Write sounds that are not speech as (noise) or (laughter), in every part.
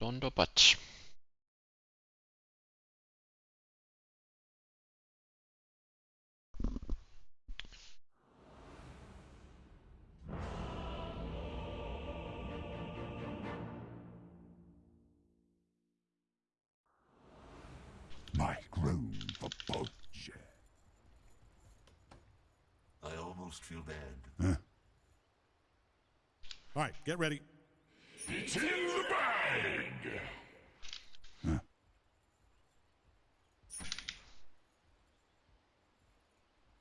Don't know much. Make room for Bodger. I almost feel bad. All right, get ready. It's in the bag!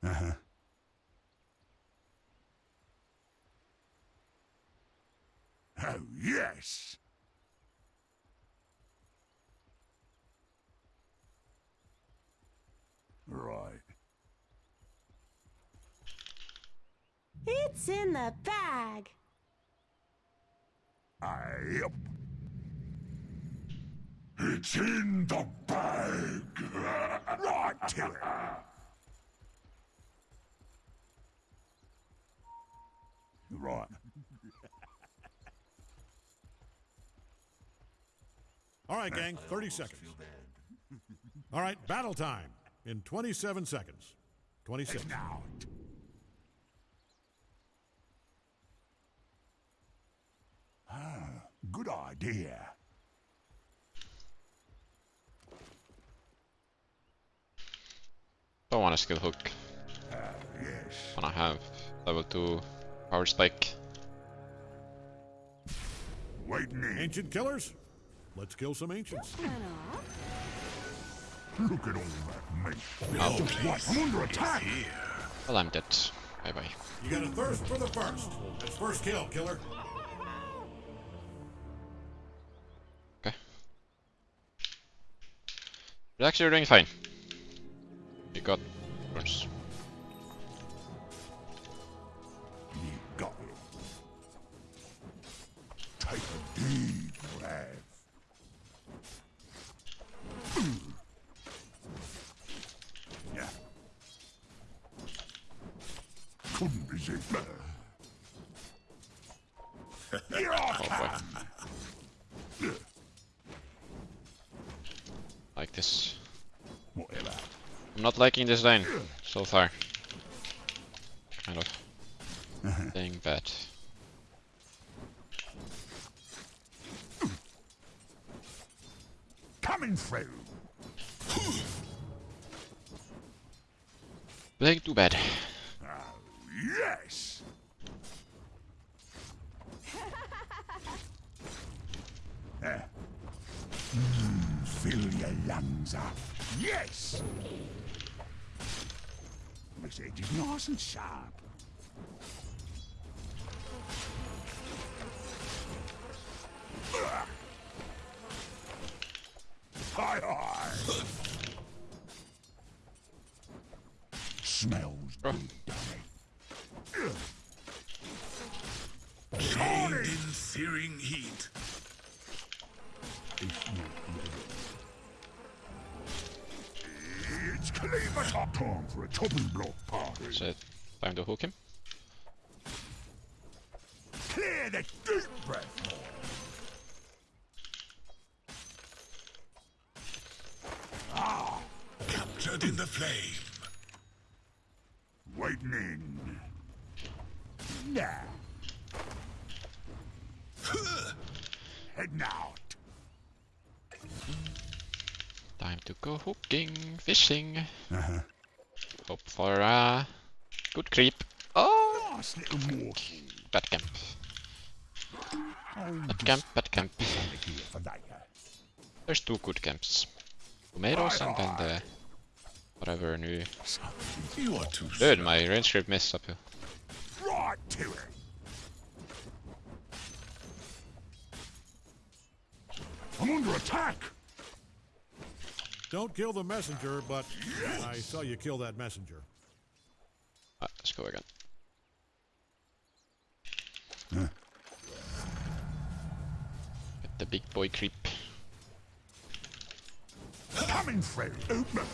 Uh-huh. Oh, yes! Right. It's in the bag. Yep. It's in the bag. (laughs) right to it. Right. All right, gang, 30 seconds. All right, battle time in 27 seconds. 26. Now. Ah, good idea. Don't want a skill hook. Yes. Wanna have level 2 power spike. Waiting in. Ancient killers? Let's kill some ancients. Look at all that meat. Just wait. I'm under attack. Well, I'm dead. Bye bye. You got a thirst for the first. It's first kill, killer. But actually, doing fine. You got. You got it. Take a deep breath. Yeah. Couldn't resist. Here I Oh come. Like this. I'm not liking this lane so far. Kind of (laughs) playing bad. Coming through. Playing too bad. Yes. (laughs) Eh. Mm, fill your lungs up. Yes. Makes it just nice and sharp. Hi hi. Smells good, doesn't it? Chained in searing heat. It's not ready. It's Cleaver top time for a chopping block party. So, time to hook him. Clear the deep breath. Captured in the flame. Waiting in. Now. Heading out. Time to go hooking, fishing. Uh -huh. Hope for a good creep. Oh, Nice little morsel. bad camp. Oh, Bad camp, bad camp. just here for later. There's two good camps. Tomatoes and then the whatever new. You are too Dude, my range grip missed up here. Right to it. I'm under attack. Don't kill the messenger, but I saw you kill that messenger. Ah, let's go again. Get the big boy creep. Coming through. Open.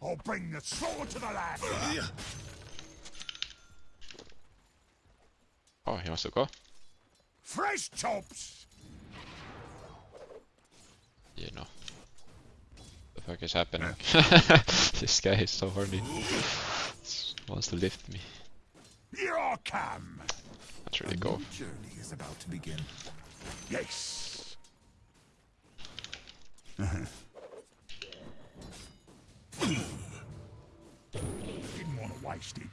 Sure. bring the sword to the land. Yeah. Oh, he wants to go? Fresh chops. You know. The fuck is happening? (laughs) this guy is so horny. wants to lift me. Here I come. Let's really go. Journey is about to begin. Yes. (laughs) Didn't want to waste it.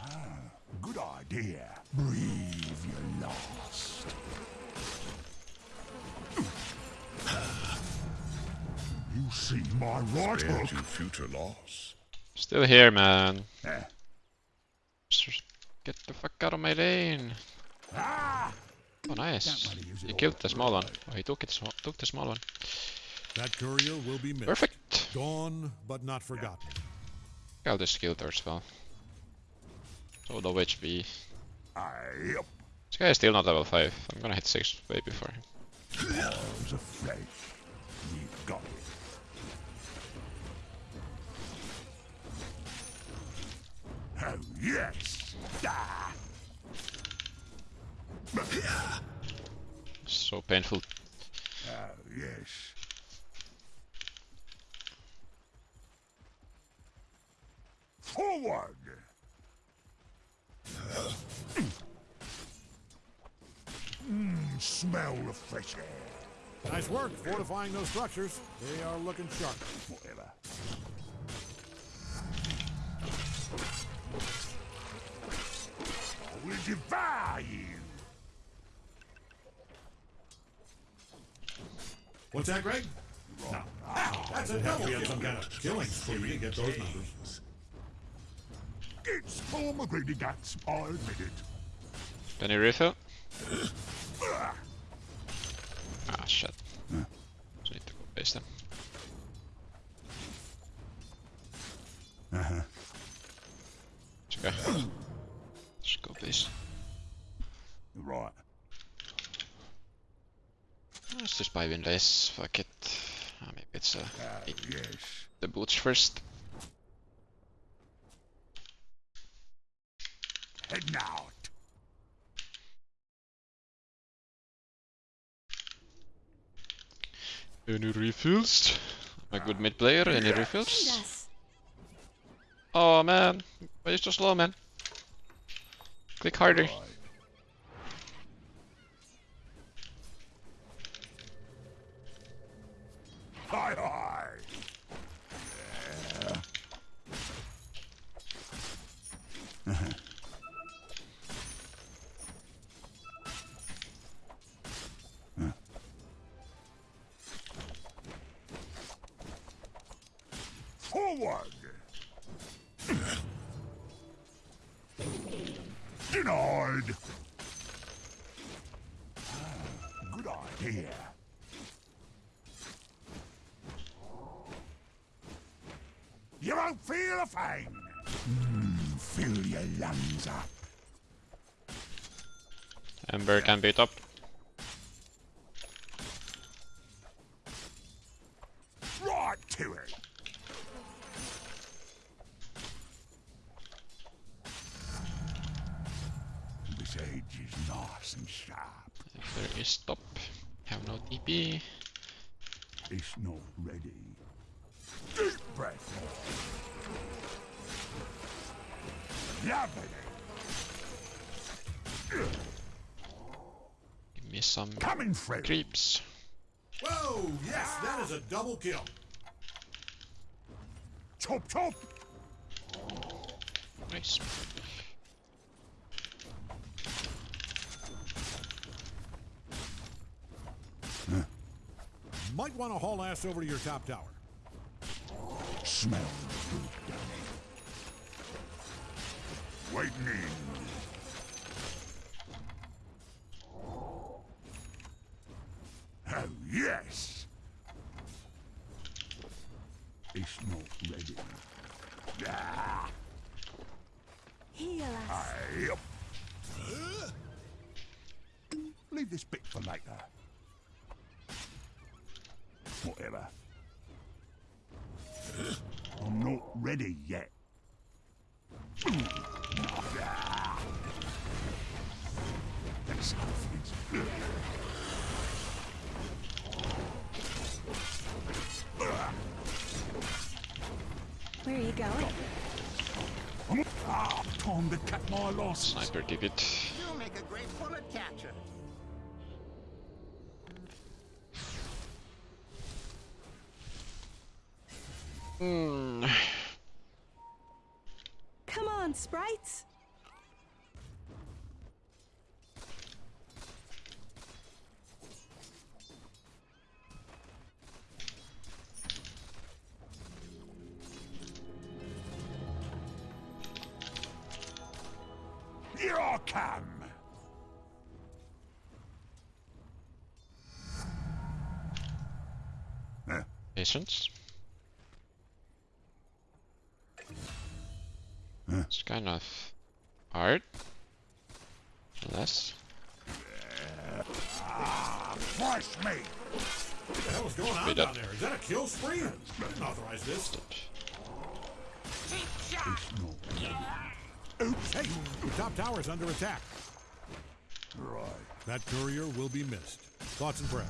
Ah, good idea. Breathe your last. You see my right Spare hook? to future loss. Still here, man. Eh. Get the fuck out of my lane. Ah! Oh, nice. Don't wanna use it He killed the small one. fight. Oh, he took it. sm- Took the small one. That courier will be missed. Perfect. Gone, but not forgotten. The skill there as well. So low HP. This guy is still not level 5. I'm gonna hit 6 way before him. Arms of flesh. You've got it. Oh, yes. Ah. So painful. Oh, yes. Forward. Mmm, smell the fresh air. Nice work fortifying those structures. They are looking sharp. Whatever. I will devour you. What's that, Greg? No. Ah, that's a double. We had some kind of killing spree to get those numbers. It's former greedy guts, I admit it. Can you refill? Ah, shit. Just need to go base them. Uh-huh. It's okay. Just go base. Right. Let's just buy Windlace. Fuck it. Ah, maybe it's uh, eat yes. the boots first. Heading out. Any refills? I'm a good mid player. Any refills? us. Oh man, why you so slow, man? Click harder. Hi, hi. (laughs) Forward. Denied. Good idea. You won't feel a thing. Mm, fill your lungs up. Ember can beat up. Right to it. This edge is nice and sharp. If there is stop. Have no TP. It's not ready. Deep breath. Lovely. Give me some Coming through. creeps. Whoa, yes, that is a double kill. Chop chop. Nice. Might want to haul ass over to your top tower. Smell good, Danny. Waiting in. Oh, yes. It's not ready. Ah, Heal us. yep. Leave this bit for later. I'm not ready yet. That's something. Where are you going? Ah, time to cut my losses. Sniper did it. You'll make a great bullet catcher. Hmm. Come on, sprites. Here I come. Patience. Kind of hard. Less. Fresh meat. What the hell is going on down there? Is that a kill spree? I didn't authorize this. Oops. Hey. Top tower's under attack. Right. That courier will be missed. Thoughts and prayers.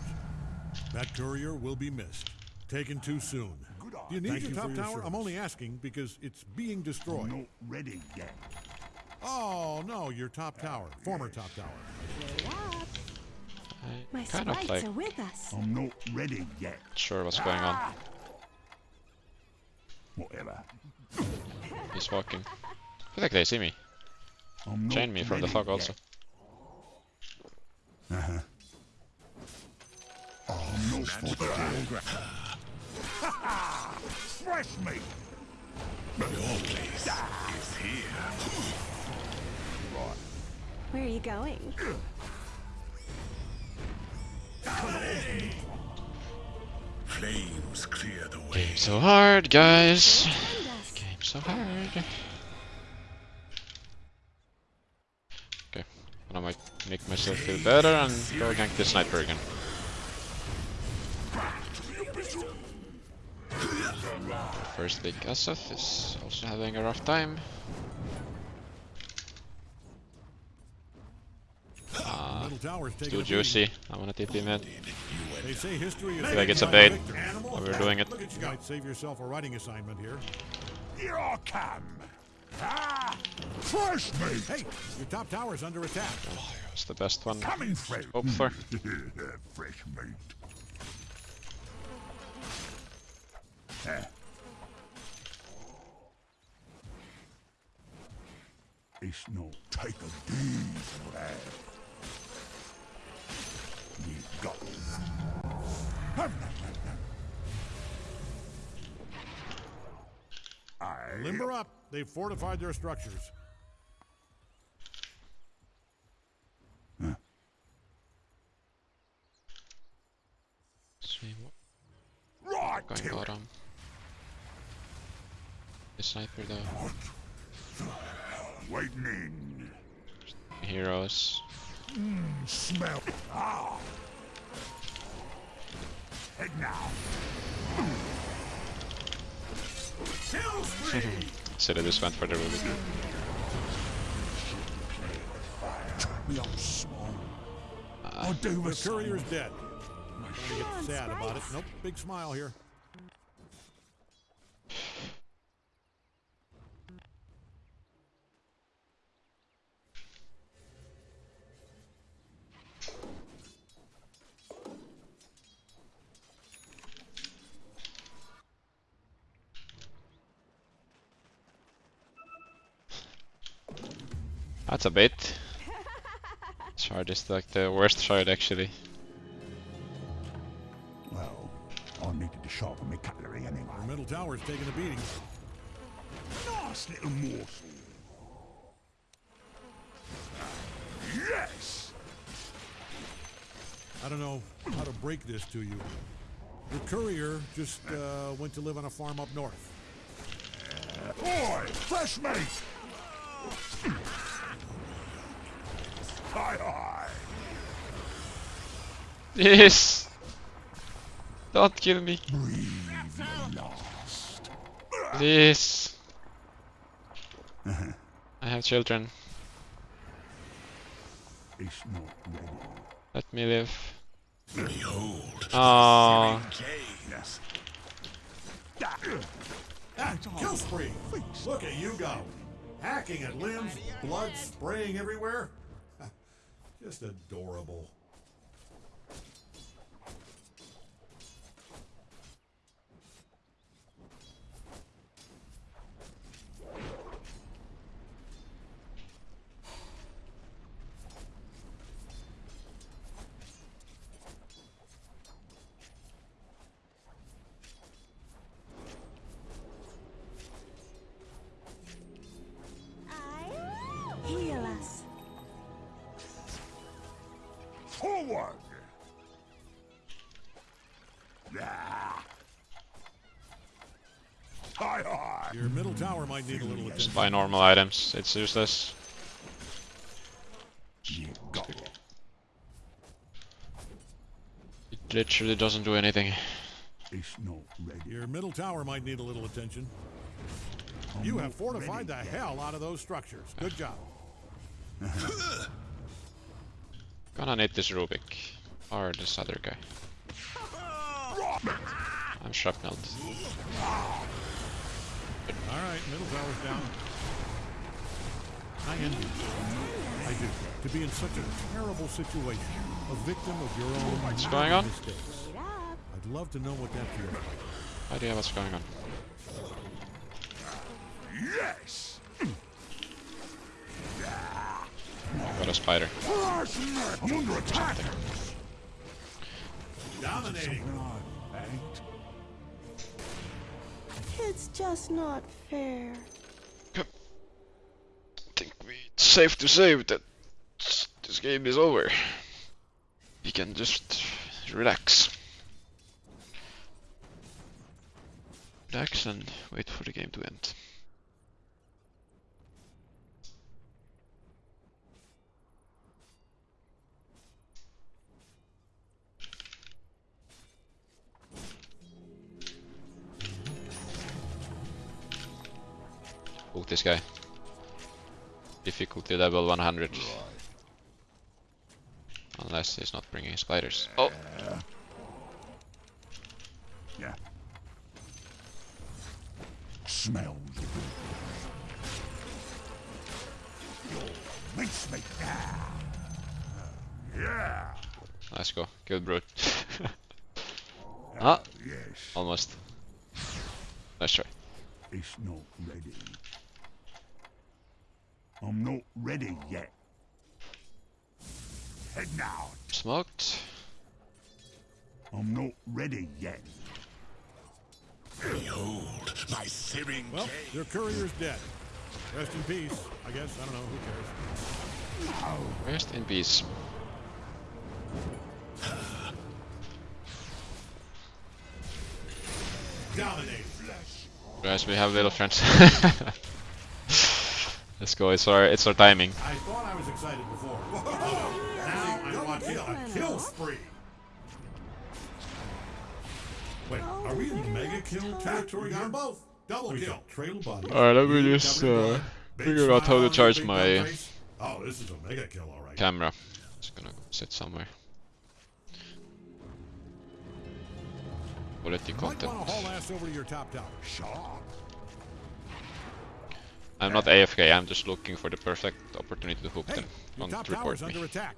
That courier will be missed. Taken too soon. Good eye. Do you need Thank your you top your tower? I'm only asking because it's being destroyed. I'm not ready yet. Oh no, your top tower, former top tower. My I kind of sprites like are with us. I'm not ready yet. sure what's going on. Whatever. He's walking. I feel like they see me. I'm not Chain me from the fog yet. also. Uh-huh. I'm not for (laughs) Fresh meat. Your place is here. Where are you going? Flames clear the way. Game so hard, guys. Game so hard. Okay, and I might make myself feel better and go gank the sniper again. First big Asaf is also having a rough time. Middle tower's taking too juicy. I wanna TP mid. They say history is. feel like it's a bait. the. While we're doing it. You guys. Save yourself a writing assignment here. Here I come. Ah, fresh meat. Hey, your top tower's under attack. It's the best one. Coming through. Hope for. (laughs) fresh meat. It's not take a breath. You got Limber up. They've fortified their structures. Just went for the ruby. Me up uh, small. I'll do The the same. courier's dead. Come on, Sad about it. Nope. Big smile here. That's a bit. (laughs) Shard is like the worst shard actually. Well, I needed to sharpen my cutlery Your anyway. middle tower's taking a beating. Nice little morsel. Yes! I don't know how to break this to you. The courier just uh, went to live on a farm up north. Boy, fresh meat! Yes! Don't kill me. Breathe your last. Please. I have children. It's not ready. Let me live. Behold, Oh, kill spree! Look at you go! Hacking at limbs, blood spraying everywhere. Just adorable. Forward! Hi, hi! Your middle tower might need a little just attention. buy normal items. It's useless. It literally doesn't do anything. It's not. Your middle tower might need a little attention. You have fortified the hell out of those structures. Good job. (laughs) Gonna need this Rubick. Or this other guy. I'm shrapnelled. All right, middle tower's down. I envy you. I do. To be in such a terrible situation, a victim of your own What's going on? mistakes. Wait up. I'd love to know what that feels like. Idea what's going on. Yes! Spider. I'm under attack! Dominating. It's just not fair. I think we, it's safe to say that this game is over. We can just relax. Relax and wait for the game to end. This guy. Difficulty level 100. Unless he's not bringing spiders. Oh! Yeah. Smells good. Makes me. Ah. Yeah. Let's go. Kill brute. (laughs) ah! Yes. Almost. Let's try. It's not ready. I'm not ready yet. Head now. Smoked. I'm not ready yet. Behold, my searing Well, cave. your courier's dead. Rest in peace, I guess. I don't know. Who cares? Rest in peace. (sighs) Dominating. Guys, we have little friends. (laughs) Let's go. It's our it's our timing. I thought I was excited before. (laughs) now I want to a kill spree. Wait, are we in mega kill territory on both? Double kill. Trail body. Alright, let me just uh, figure out how to charge my Oh, this is a mega kill, all right. camera. Just gonna sit somewhere. Quality Might want to haul ass over to your top tower. Sharp. I'm not AFK. I'm just looking for the perfect opportunity to hook Hey, them. Don't top report me. under attack.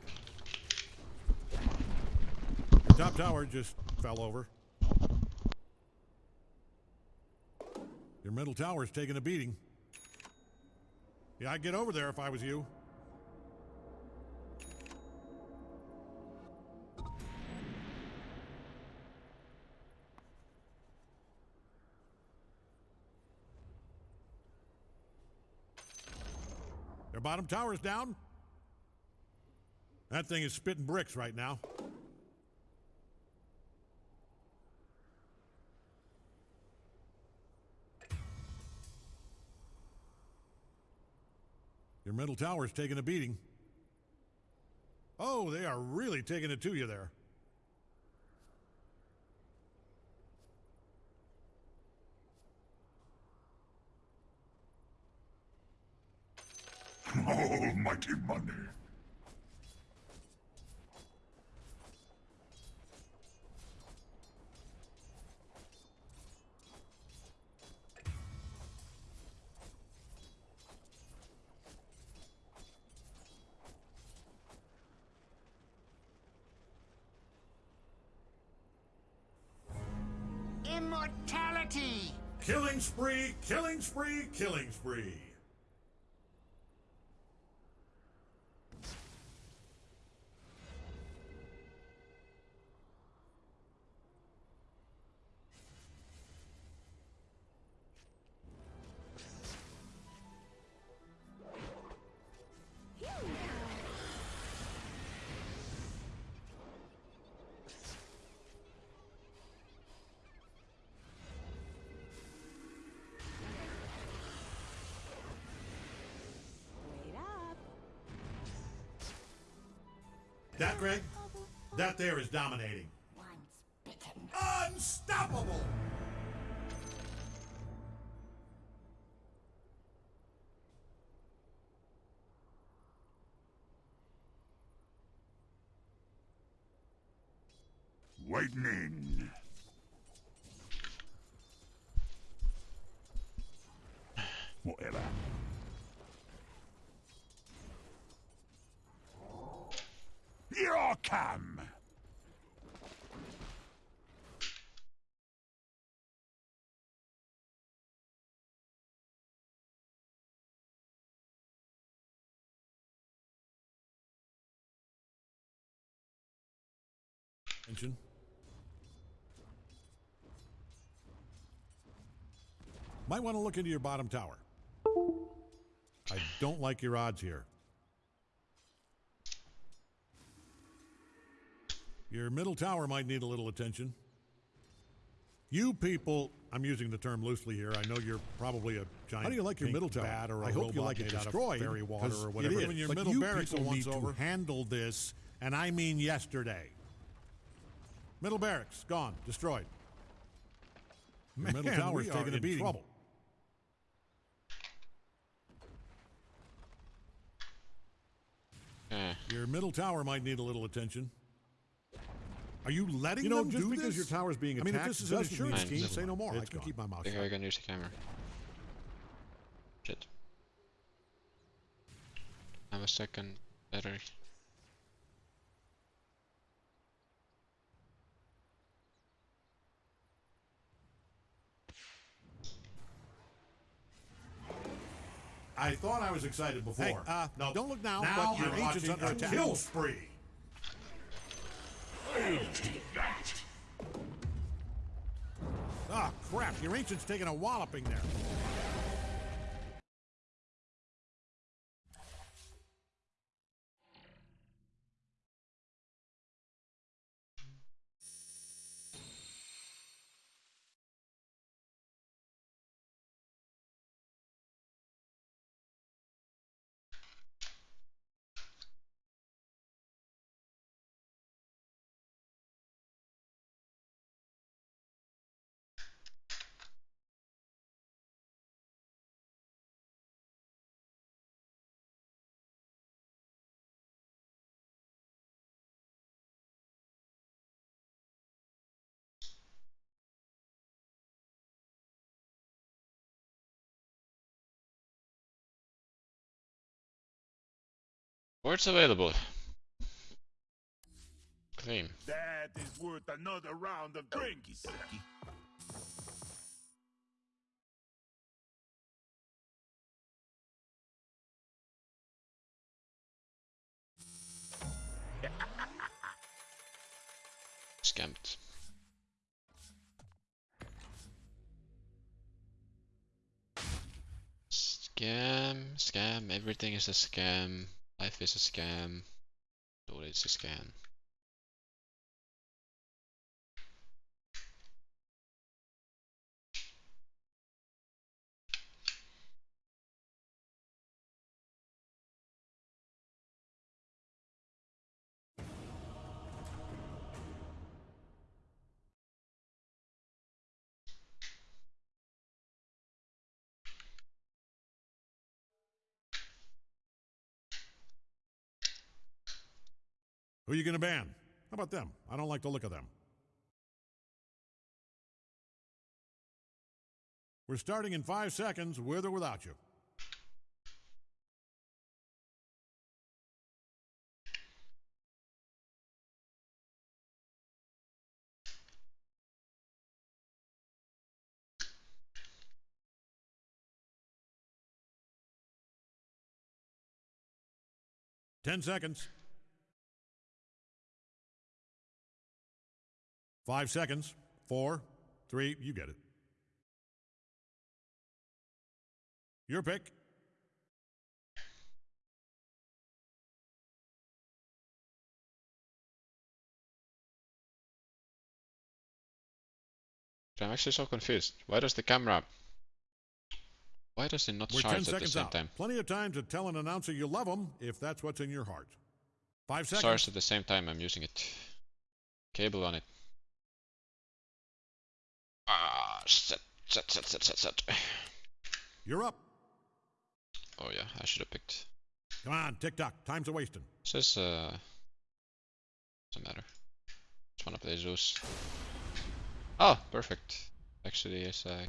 Top tower just fell over. Your middle tower's taking a beating. Yeah, I'd get over there if I was you. Their bottom tower's down. That thing is spitting bricks right now. Your middle tower's taking a beating. Oh, they are really taking it to you there. Almighty money. Immortality! Killing spree, killing spree, killing spree. That, Greg? That there is dominating. Once bitten. Unstoppable! Come. Attention. Might want to look into your bottom tower. I don't like your odds here. Your middle tower might need a little attention. You people, I'm using the term loosely here. I know you're probably a giant. How do you like your middle tower? Bat or a I hope you like it made out of destroyed, fairy water 'cause or whatever. is. When your But middle you barracks people once need to over, handle this, and I mean yesterday. Middle barracks gone, destroyed. Your middle Man, tower's we are taking a in beating. trouble. Eh. Your middle tower might need a little attention. Are you letting You know, them just do because this? your tower's being attacked I mean, if this is an doesn't insurance mean- scheme, say no more. I can gone. keep my mouth think shut. I can use the camera. Shit. I have a second battery. I thought I was excited before. Hey, uh, no, don't look now, Now but your I'm agent's watching under a attack. kill spree. Your ancient's taking a walloping there. Words available. Claim. That is worth another round of sucky. (laughs) Scammed. Scam, scam, everything is a scam. Life is a scam. All is a scam. Who you gonna ban? How about them? I don't like the look of them. We're starting in five seconds, with or without you. Ten seconds. Five seconds. Four, three, you get it. Your pick. I'm actually so confused. Why does the camera... Why does it not We're 10 charge at the seconds same out. time? Plenty of time to tell an announcer you love them if that's what's in your heart. Five seconds. Stars at the same time I'm using it. Cable on it. Ah, set, set, set, set, set, set. You're up. Oh yeah, I should have picked. Come on, tick tock. Time's a wasting. Says uh, doesn't matter. Just wanna play Zeus. Oh, perfect. Actually, yes, I